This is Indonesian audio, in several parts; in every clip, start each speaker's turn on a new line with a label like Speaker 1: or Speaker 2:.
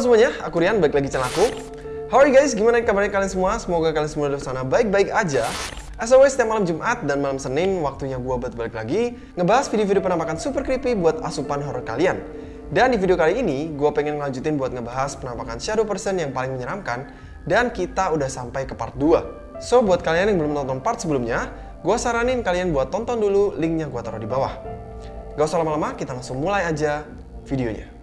Speaker 1: Halo semuanya, aku Rian, balik lagi channel aku. How are you guys? Gimana kabarnya kalian semua? Semoga kalian semua di sana baik-baik aja. As always, setiap malam Jumat dan malam Senin, waktunya gue buat balik lagi ngebahas video-video penampakan super creepy buat asupan horror kalian. Dan di video kali ini, gue pengen ngelanjutin buat ngebahas penampakan shadow person yang paling menyeramkan dan kita udah sampai ke part 2. So, buat kalian yang belum nonton part sebelumnya, gue saranin kalian buat tonton dulu linknya gue taruh di bawah. Gak usah lama-lama, kita langsung mulai aja videonya.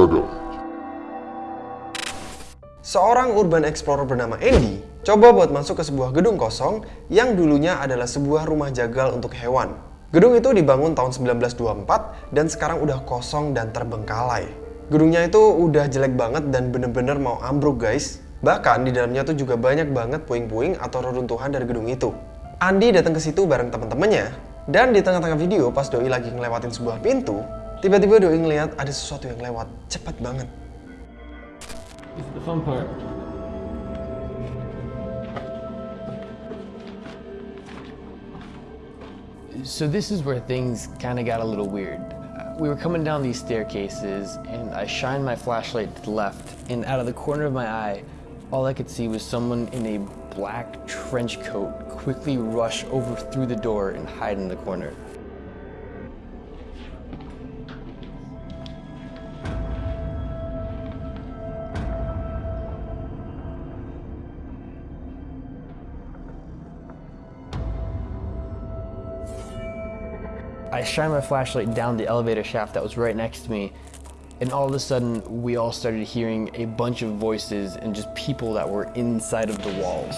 Speaker 2: Jaga.
Speaker 1: Seorang urban explorer bernama Andy coba buat masuk ke sebuah gedung kosong yang dulunya adalah sebuah rumah jagal untuk hewan. Gedung itu dibangun tahun 1924 dan sekarang udah kosong dan terbengkalai. Gedungnya itu udah jelek banget dan bener-bener mau ambruk guys. Bahkan di dalamnya tuh juga banyak banget puing-puing atau reruntuhan dari gedung itu. Andy datang ke situ bareng teman-temannya dan di tengah-tengah video pas Doi lagi ngelewatin sebuah pintu, tiba-tiba Doi ngeliat ada sesuatu yang lewat cepat banget.
Speaker 3: This is the fun part. So this is where things kind of got a little weird. We were coming down these staircases, and I shined my flashlight to the left, and out of the corner of my eye, all I could see was someone in a black trench coat quickly rush over through the door and hide in the corner. I shined my flashlight down the elevator shaft that was right next to me, and all of a sudden, we all started hearing a bunch of voices and just people that were inside of the walls.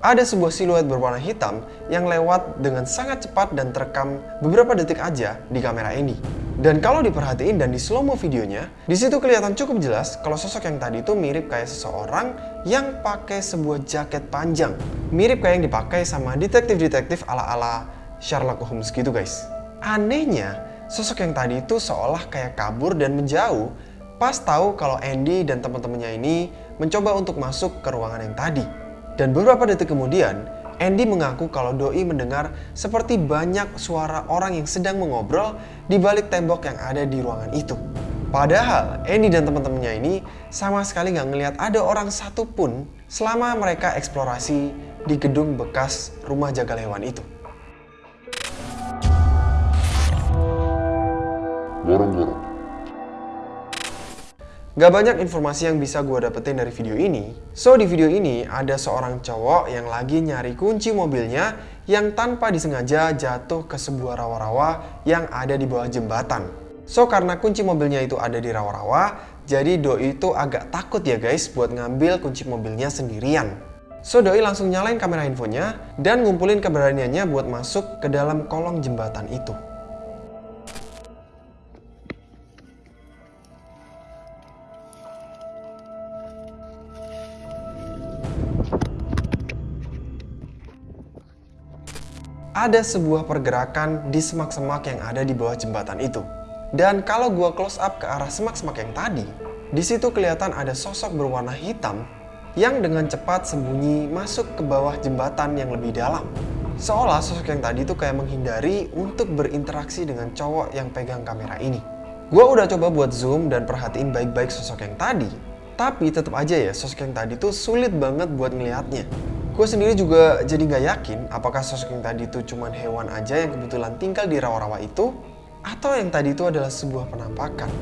Speaker 1: Ada sebuah siluet berwarna hitam yang lewat dengan sangat cepat dan terekam beberapa detik aja di kamera ini. Dan kalau diperhatiin dan di slow mo videonya, di situ kelihatan cukup jelas kalau sosok yang tadi itu mirip kayak seseorang yang pakai sebuah jaket panjang. Mirip kayak yang dipakai sama detektif-detektif ala-ala Sherlock Holmes gitu guys. Anehnya, sosok yang tadi itu seolah kayak kabur dan menjauh pas tahu kalau Andy dan teman-temannya ini mencoba untuk masuk ke ruangan yang tadi. Dan beberapa detik kemudian, Andy mengaku kalau Doi mendengar seperti banyak suara orang yang sedang mengobrol di balik tembok yang ada di ruangan itu. Padahal Andy dan teman-temannya ini sama sekali nggak ngelihat ada orang satupun selama mereka eksplorasi di gedung bekas rumah jagal hewan itu.
Speaker 2: Lorong-lorong.
Speaker 1: Gak banyak informasi yang bisa gue dapetin dari video ini. So, di video ini ada seorang cowok yang lagi nyari kunci mobilnya yang tanpa disengaja jatuh ke sebuah rawa-rawa yang ada di bawah jembatan. So, karena kunci mobilnya itu ada di rawa-rawa, jadi Doi itu agak takut ya guys buat ngambil kunci mobilnya sendirian. So, Doi langsung nyalain kamera handphonenya dan ngumpulin keberaniannya buat masuk ke dalam kolong jembatan itu. Ada sebuah pergerakan di semak-semak yang ada di bawah jembatan itu. Dan kalau gua close up ke arah semak-semak yang tadi, di situ kelihatan ada sosok berwarna hitam yang dengan cepat sembunyi masuk ke bawah jembatan yang lebih dalam. Seolah sosok yang tadi itu kayak menghindari untuk berinteraksi dengan cowok yang pegang kamera ini. Gua udah coba buat zoom dan perhatiin baik-baik sosok yang tadi, tapi tetap aja ya sosok yang tadi tuh sulit banget buat ngelihatnya. Gue sendiri juga jadi nggak yakin apakah sosok yang tadi itu cuman hewan aja yang kebetulan tinggal di rawa-rawa itu atau yang tadi itu adalah sebuah penampakan.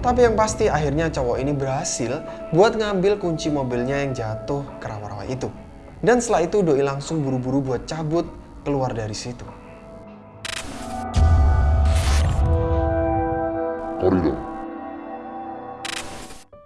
Speaker 1: Tapi yang pasti akhirnya cowok ini berhasil buat ngambil kunci mobilnya yang jatuh ke rawa-rawa itu. Dan setelah itu Doi langsung buru-buru buat cabut keluar dari situ.
Speaker 2: Koridor.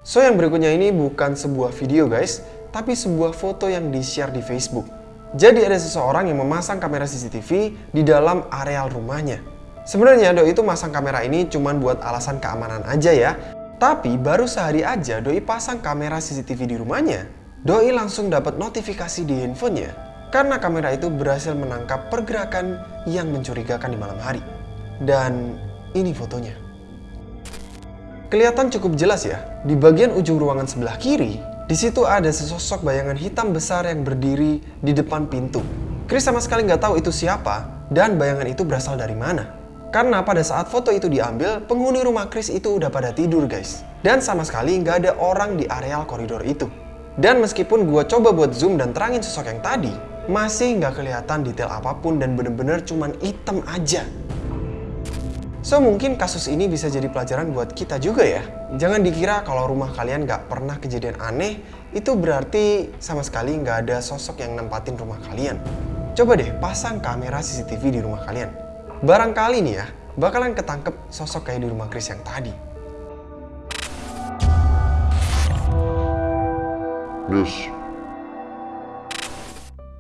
Speaker 1: So yang berikutnya ini bukan sebuah video guys, tapi sebuah foto yang di-share di Facebook. Jadi ada seseorang yang memasang kamera CCTV di dalam areal rumahnya. Sebenarnya Doi itu masang kamera ini cuma buat alasan keamanan aja ya. Tapi baru sehari aja Doi pasang kamera CCTV di rumahnya, Doi langsung dapat notifikasi di handphonenya karena kamera itu berhasil menangkap pergerakan yang mencurigakan di malam hari. Dan ini fotonya. Kelihatan cukup jelas ya, di bagian ujung ruangan sebelah kiri, di situ ada sesosok bayangan hitam besar yang berdiri di depan pintu. Chris sama sekali nggak tahu itu siapa dan bayangan itu berasal dari mana. Karena pada saat foto itu diambil, penghuni rumah Chris itu udah pada tidur guys. Dan sama sekali nggak ada orang di areal koridor itu. Dan meskipun gue coba buat zoom dan terangin sosok yang tadi, masih nggak kelihatan detail apa pun dan bener-bener cuman hitam aja. So mungkin kasus ini bisa jadi pelajaran buat kita juga ya. Jangan dikira kalau rumah kalian nggak pernah kejadian aneh, itu berarti sama sekali nggak ada sosok yang nempatin rumah kalian. Coba deh pasang kamera CCTV di rumah kalian. Barangkali nih ya, bakalan ketangkep sosok kayak di rumah Chris yang tadi.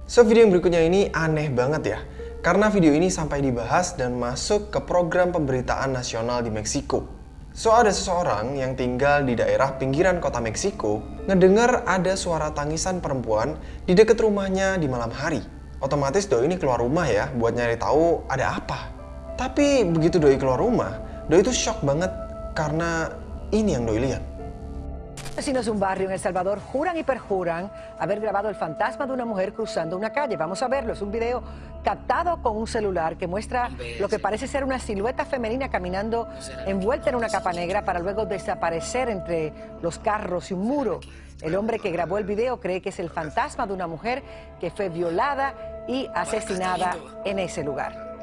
Speaker 1: So video yang berikutnya ini aneh banget ya. Karena video ini sampai dibahas dan masuk ke program pemberitaan nasional di Meksiko. So ada seseorang yang tinggal di daerah pinggiran kota Meksiko ngedengar ada suara tangisan perempuan di dekat rumahnya di malam hari. Otomatis Doi ini keluar rumah ya buat nyari tahu ada apa. Tapi begitu Doi keluar rumah, Doi itu shock banget karena ini yang Doi lihat.
Speaker 4: Vecinos de un barrio en El Salvador juran y perjuran haber grabado el fantasma de una mujer cruzando una calle. Vamos a verlo. Es un video captado con un celular que muestra lo que parece ser una silueta femenina caminando envuelta en una capa negra para luego desaparecer entre los carros y un muro. El hombre que grabó el video cree que es el fantasma de una mujer que fue violada y asesinada en ese lugar.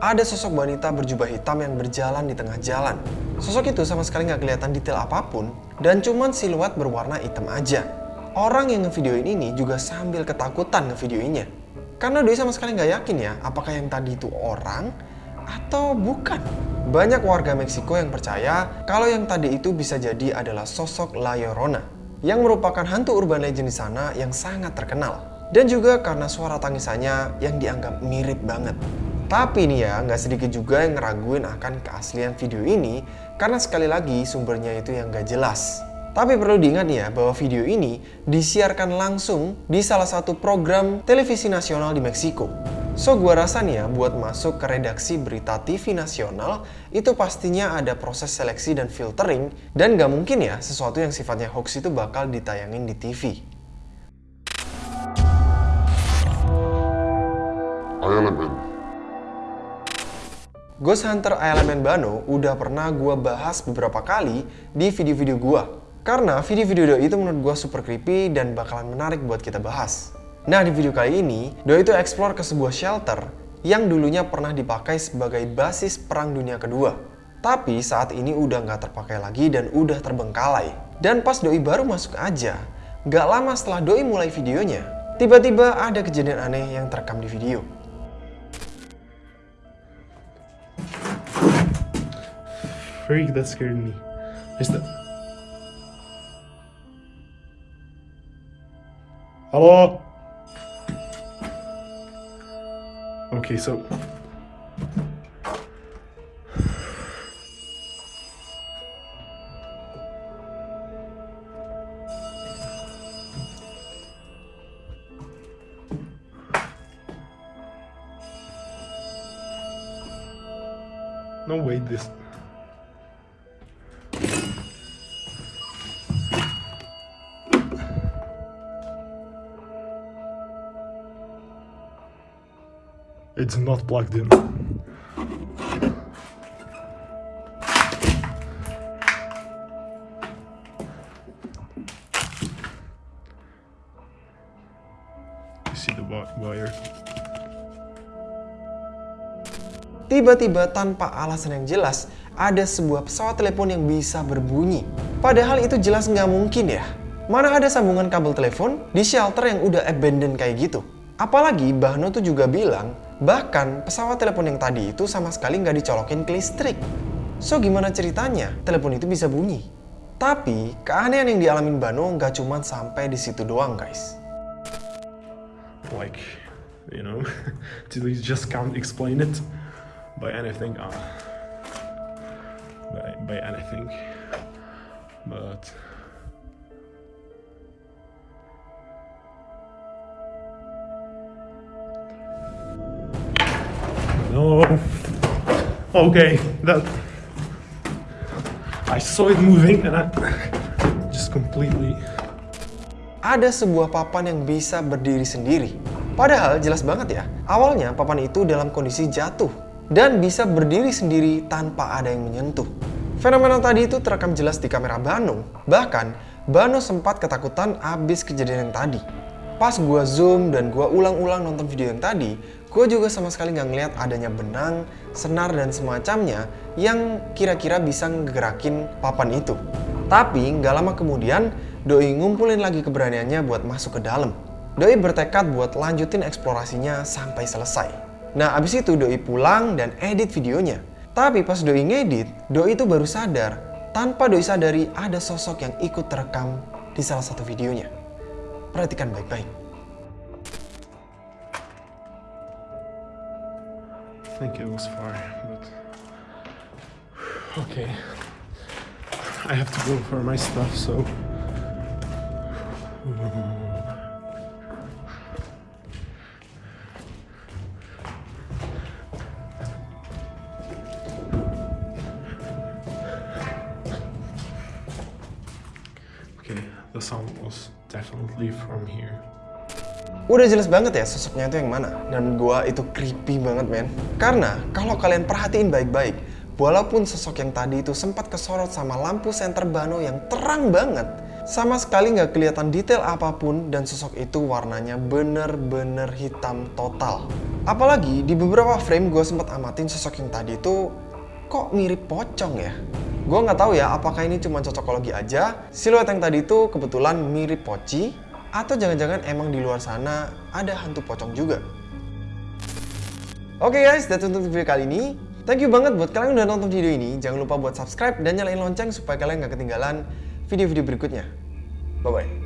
Speaker 1: Ada sosok wanita berjubah hitam yang berjalan di tengah jalan. Sosok itu sama sekali nggak kelihatan detail apa pun dan cuman siluet berwarna hitam aja. Orang yang ngevideoin ini juga sambil ketakutan ngevideoinnya. Karena Doi sama sekali nggak yakin ya apakah yang tadi itu orang atau bukan. Banyak warga Meksiko yang percaya kalau yang tadi itu bisa jadi adalah sosok La Llorona yang merupakan hantu urban legend di sana yang sangat terkenal. Dan juga karena suara tangisannya yang dianggap mirip banget. Tapi nih ya, nggak sedikit juga yang ngeraguin akan keaslian video ini karena sekali lagi sumbernya itu yang nggak jelas. Tapi perlu diingat ya bahwa video ini disiarkan langsung di salah satu program televisi nasional di Meksiko. So gua rasa nih ya buat masuk ke redaksi berita TV nasional itu pastinya ada proses seleksi dan filtering dan nggak mungkin ya sesuatu yang sifatnya hoax itu bakal ditayangin di TV.
Speaker 2: Elemen.
Speaker 1: Ghost Hunter Elemen Bano udah pernah gua bahas beberapa kali di video-video gua. Karena video-video itu menurut gua super creepy dan bakalan menarik buat kita bahas. Nah di video kali ini, Doi itu explore ke sebuah shelter yang dulunya pernah dipakai sebagai basis Perang Dunia Kedua. Tapi saat ini udah nggak terpakai lagi dan udah terbengkalai. Dan pas Doi baru masuk aja, nggak lama setelah Doi mulai videonya, tiba-tiba ada kejadian aneh yang terekam di video.
Speaker 5: Freak, that scared me. Is that? Hello? Okay, so. It's not plugged in. You see the wi- wire?
Speaker 1: Tiba-tiba tanpa alasan yang jelas, ada sebuah pesawat telepon yang bisa berbunyi. Padahal itu jelas nggak mungkin ya. Mana ada sambungan kabel telepon di shelter yang udah abandoned kayak gitu. Apalagi Bahno tuh juga bilang, bahkan pesawat telepon yang tadi itu sama sekali nggak dicolokin ke listrik. So gimana ceritanya telepon itu bisa bunyi? Tapi keanehan yang dialamin Bano nggak cuma sampai di situ doang guys.
Speaker 5: Like, you know, you just can't explain it by anything. Uh, by, by anything. But. No. Okay, that. I saw it moving and I just completely.
Speaker 1: Ada sebuah papan yang bisa berdiri sendiri. Padahal jelas banget ya, awalnya papan itu dalam kondisi jatuh dan bisa berdiri sendiri tanpa ada yang menyentuh. Fenomena tadi itu terekam jelas di kamera Bano. Bahkan, Bano sempat ketakutan abis kejadian yang tadi. Pas gua zoom dan gua ulang-ulang nonton video yang tadi, gue juga sama sekali nggak ngeliat adanya benang, senar, dan semacamnya yang kira-kira bisa ngegerakin papan itu. Tapi nggak lama kemudian, Doi ngumpulin lagi keberaniannya buat masuk ke dalam. Doi bertekad buat lanjutin eksplorasinya sampai selesai. Nah abis itu Doi pulang dan edit videonya. Tapi pas Doi ngedit, Doi itu baru sadar tanpa Doi sadari ada sosok yang ikut terekam di salah satu videonya. Perhatikan baik-baik.
Speaker 5: Think it was far, but. Okay. I have to go for my stuff, so. Okay, the sound was definitely from here.
Speaker 1: Udah jelas banget ya sosoknya itu yang mana. Dan gua itu creepy banget men. Karena kalau kalian perhatiin baik-baik, walaupun sosok yang tadi itu sempat kesorot sama lampu senter Bano yang terang banget, sama sekali nggak kelihatan detail apa pun dan sosok itu warnanya bener-bener hitam total. Apalagi di beberapa frame gue sempat amatin sosok yang tadi itu kok mirip pocong ya. Gue nggak tahu ya apakah ini cuma cocokologi aja, siluet yang tadi itu kebetulan mirip poci, atau jangan-jangan emang di luar sana ada hantu pocong juga. Oke guys, that's untuk video kali ini. Thank you banget buat kalian yang udah nonton video ini. Jangan lupa buat subscribe dan nyalain lonceng supaya kalian nggak ketinggalan video-video berikutnya. Bye-bye.